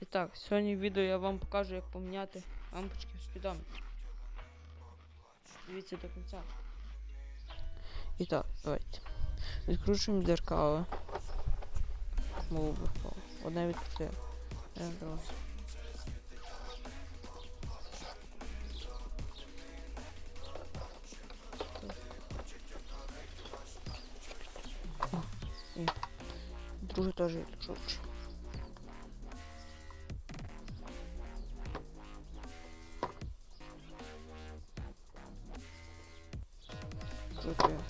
І так, сьогодні в відео я вам покажу, як поміняти лампочки в спідометрі. Дивіться до кінця. І так, давайте. Відкручуємо дзеркало. Мову впало. Одне відкрите. Е, друге. Теж відкручу. Крутую.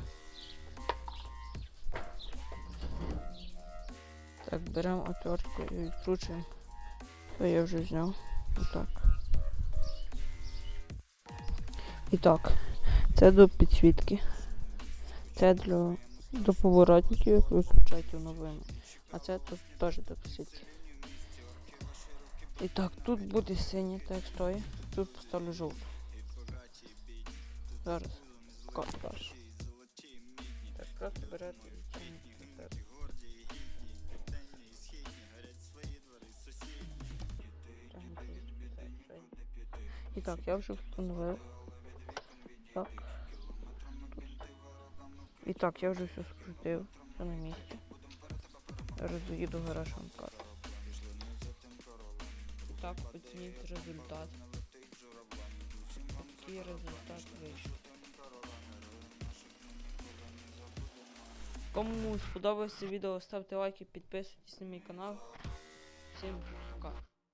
Так, беремо отвертку і відкручуємо. То я вже зняв. Отак. І так, це до підсвітки. Це для до поворотників, як ви включаєте новини. А це тут теж до підсвітки. І так, тут буде синє, так стоїть. Тут поставлю жовту. Зараз. Покажу просто берете і так, я вже встановив. Так. І так, я вже все скрутив. Все на місці. В гараж. І так, оцініть результат. Такий результат вийшов. Кому сподобалося відео, ставте лайки, підписуйтесь на мій канал. Всім